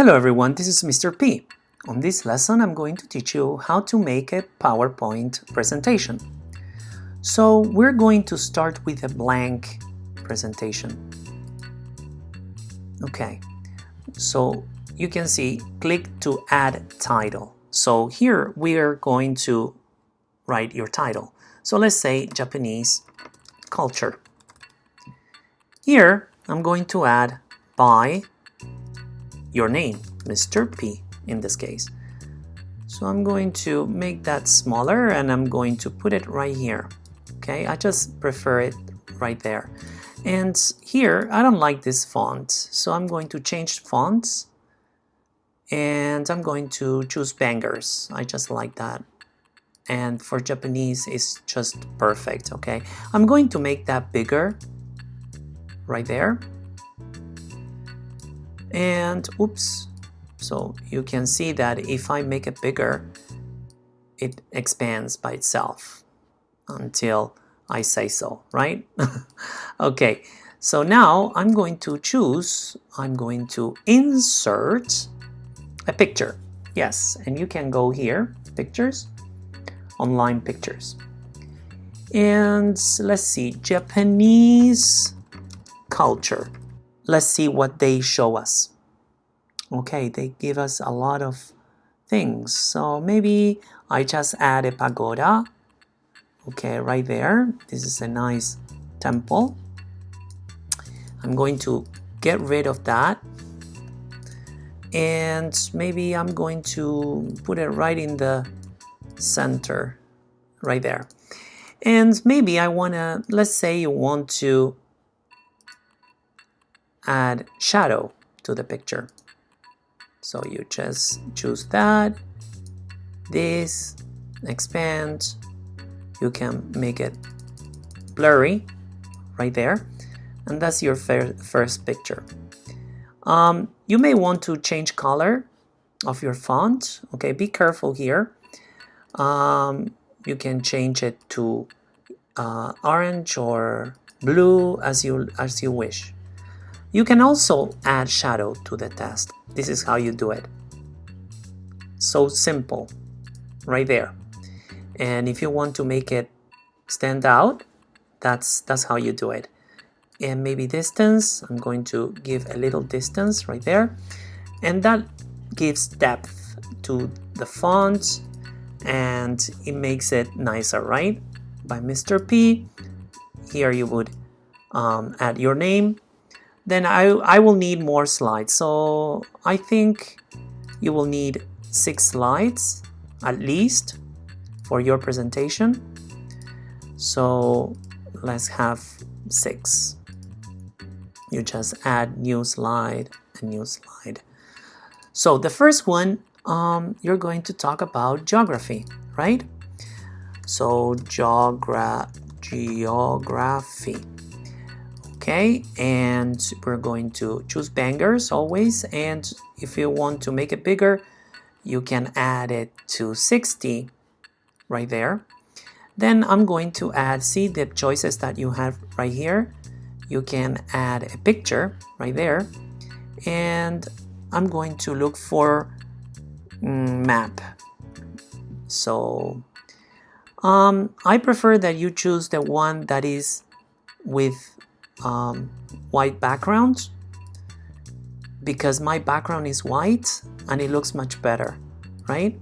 Hello everyone, this is Mr. P. On this lesson I'm going to teach you how to make a PowerPoint presentation. So we're going to start with a blank presentation. Okay, so you can see click to add title. So here we are going to write your title. So let's say Japanese culture. Here I'm going to add by your name, Mr. P in this case. So I'm going to make that smaller and I'm going to put it right here. Okay, I just prefer it right there. And here, I don't like this font, so I'm going to change fonts and I'm going to choose bangers. I just like that. And for Japanese, it's just perfect, okay? I'm going to make that bigger right there and oops. So you can see that if I make it bigger it expands by itself until I say so right? Okay. So now I'm going to choose I'm going to insert a picture. Yes. And you can go here pictures online pictures. And let's see Japanese culture let's see what they show us. Okay, they give us a lot of things. So maybe I just add a pagoda. Okay, right there. This is a nice temple. I'm going to get rid of that. And maybe I'm going to put it right in the center, right there. And maybe I want to, let's say you want to add shadow to the picture. So you just choose that, this, expand, you can make it blurry right there, and that's your first picture. Um, you may want to change color of your font, okay, be careful here. Um, you can change it to uh, orange or blue as you as you wish. You can also add shadow to the test. This is how you do it. So simple, right there. And if you want to make it stand out, that's, that's how you do it. And maybe distance, I'm going to give a little distance right there. And that gives depth to the font and it makes it nicer, right? By Mr. P, here you would um, add your name then I, I will need more slides. So I think you will need six slides at least for your presentation. So let's have six. You just add new slide, a new slide. So the first one, um, you're going to talk about geography, right? So geogra geography okay? And we're going to choose bangers always. And if you want to make it bigger you can add it to 60 right there. Then I'm going to add see the choices that you have right here. You can add a picture right there. And I'm going to look for mm, map. So um, I prefer that you choose the one that is with um, white background because my background is white and it looks much better, right?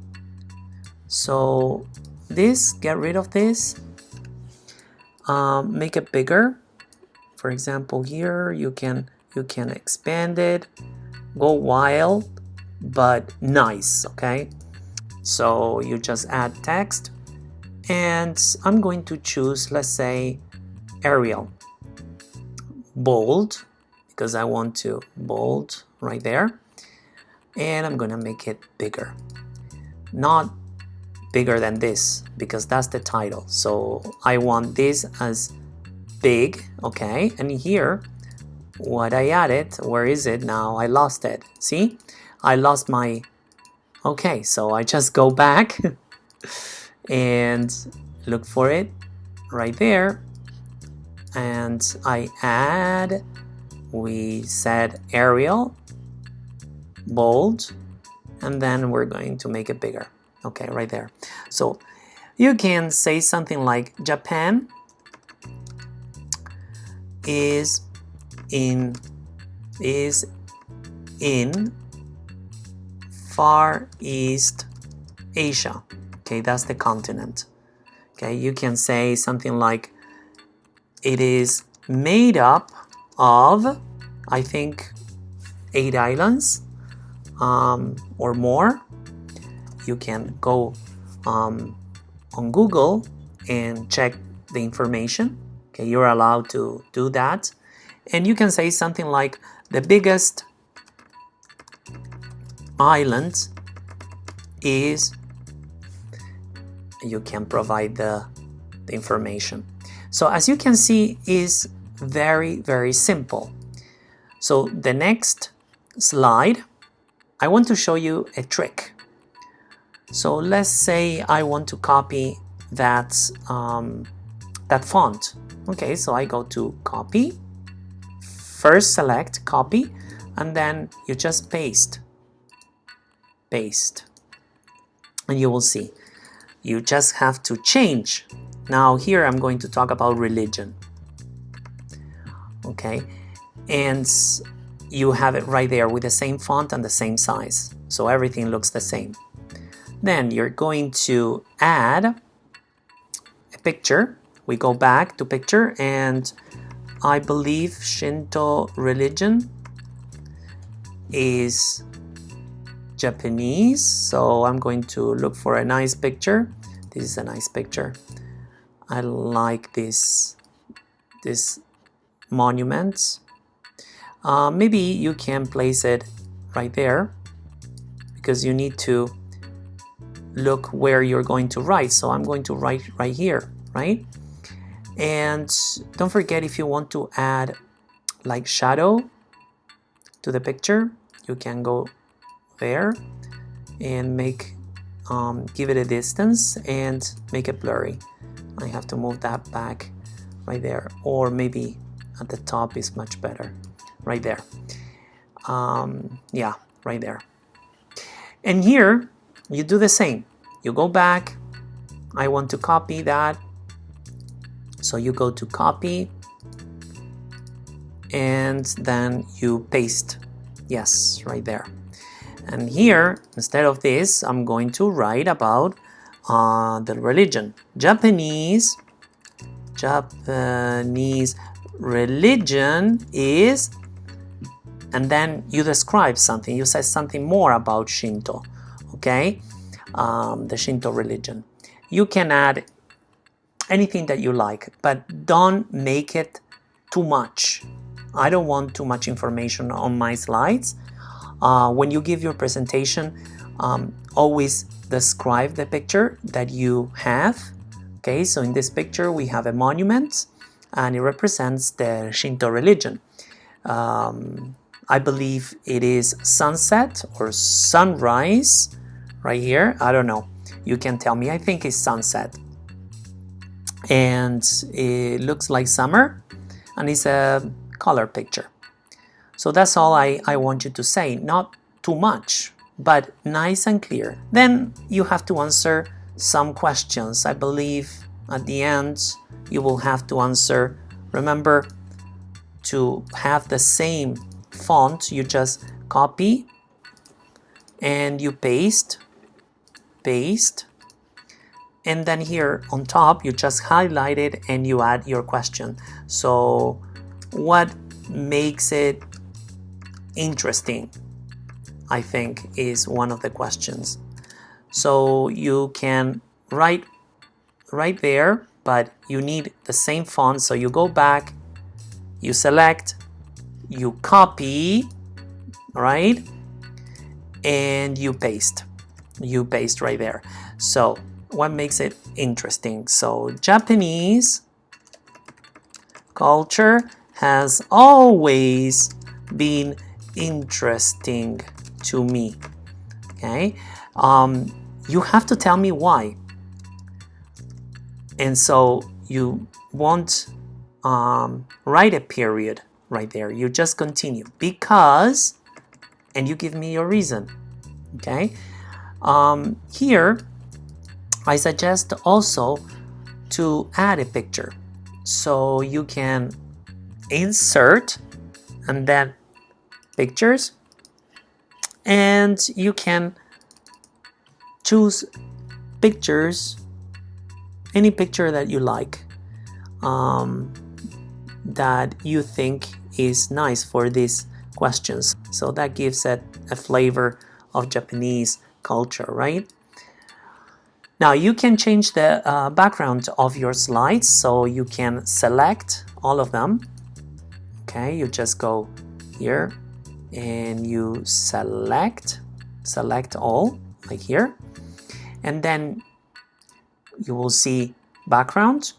So this, get rid of this, um, make it bigger. For example, here you can you can expand it, go wild, but nice, okay? So you just add text and I'm going to choose, let's say, Arial bold because I want to bold right there. And I'm gonna make it bigger. Not bigger than this because that's the title. So I want this as big okay? And here what I added where is it now? I lost it. See? I lost my okay so I just go back and look for it right there and I add we said Arial bold and then we're going to make it bigger. Okay right there. So you can say something like Japan is in is in Far East Asia. Okay that's the continent. Okay you can say something like it is made up of I think eight islands um, or more. You can go um, on Google and check the information. Okay you're allowed to do that. And you can say something like the biggest island is you can provide the, the information so as you can see is very very simple. So the next slide I want to show you a trick. So let's say I want to copy that um, that font. Okay so I go to copy first select copy and then you just paste paste and you will see. You just have to change now here I'm going to talk about religion okay? And you have it right there with the same font and the same size so everything looks the same. Then you're going to add a picture. We go back to picture and I believe Shinto religion is Japanese so I'm going to look for a nice picture. This is a nice picture I like this this monument. Uh, maybe you can place it right there because you need to look where you're going to write. So I'm going to write right here right? And don't forget if you want to add like shadow to the picture you can go there and make um, give it a distance and make it blurry I have to move that back right there or maybe at the top is much better. Right there. Um, yeah right there. And here you do the same. You go back. I want to copy that. So you go to copy. And then you paste. Yes right there. And here, instead of this, I'm going to write about the religion. Japanese, Japanese religion is, and then you describe something. You say something more about Shinto, okay? Um, the Shinto religion. You can add anything that you like, but don't make it too much. I don't want too much information on my slides. Uh, when you give your presentation, um, always describe the picture that you have. Okay, so in this picture we have a monument and it represents the Shinto religion. Um, I believe it is sunset or sunrise right here. I don't know. You can tell me. I think it's sunset. And it looks like summer and it's a color picture. So that's all I, I want you to say, not too much, but nice and clear. Then you have to answer some questions. I believe at the end you will have to answer. Remember to have the same font, you just copy and you paste, paste, and then here on top you just highlight it and you add your question. So what makes it interesting, I think, is one of the questions. So you can write right there, but you need the same font. So you go back, you select, you copy, right? And you paste. You paste right there. So what makes it interesting? So Japanese culture has always been interesting to me okay? Um, you have to tell me why. And so you won't um, write a period right there. You just continue. Because and you give me your reason okay? Um, here I suggest also to add a picture. So you can insert and then pictures and you can choose pictures any picture that you like um, that you think is nice for these questions. So that gives it a flavor of Japanese culture right? Now you can change the uh, background of your slides. So you can select all of them. Okay you just go here and you select select all like here. And then you will see background.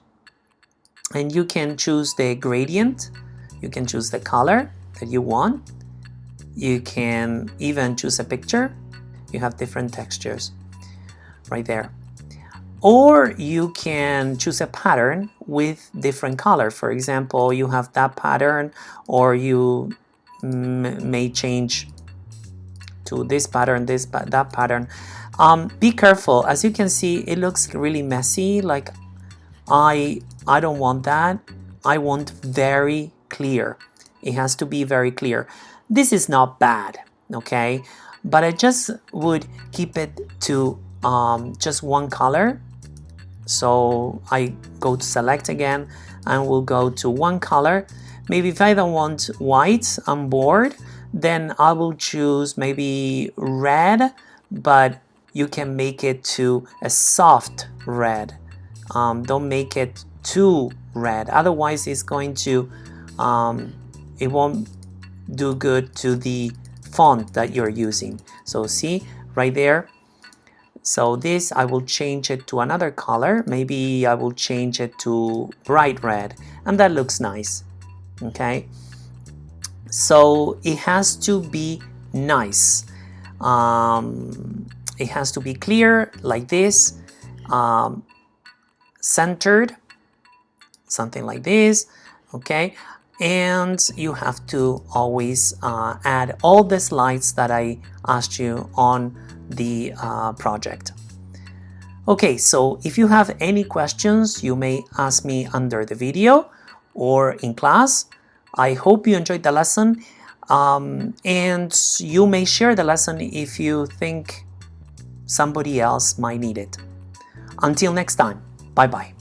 And you can choose the gradient. You can choose the color that you want. You can even choose a picture. You have different textures right there. Or you can choose a pattern with different color. For example you have that pattern or you may change to this pattern this but that pattern. Um, be careful. As you can see it looks really messy. Like I I don't want that. I want very clear. It has to be very clear. This is not bad okay? But I just would keep it to um, just one color. So I go to select again and we'll go to one color maybe if I don't want white I'm bored then I will choose maybe red but you can make it to a soft red. Um, don't make it too red. Otherwise it's going to um, it won't do good to the font that you're using. So see right there. So this I will change it to another color. Maybe I will change it to bright red and that looks nice okay? So it has to be nice. Um, it has to be clear like this um, centered something like this okay? And you have to always uh, add all the slides that I asked you on the uh, project. Okay, so if you have any questions, you may ask me under the video or in class. I hope you enjoyed the lesson um, and you may share the lesson if you think somebody else might need it. Until next time, bye-bye.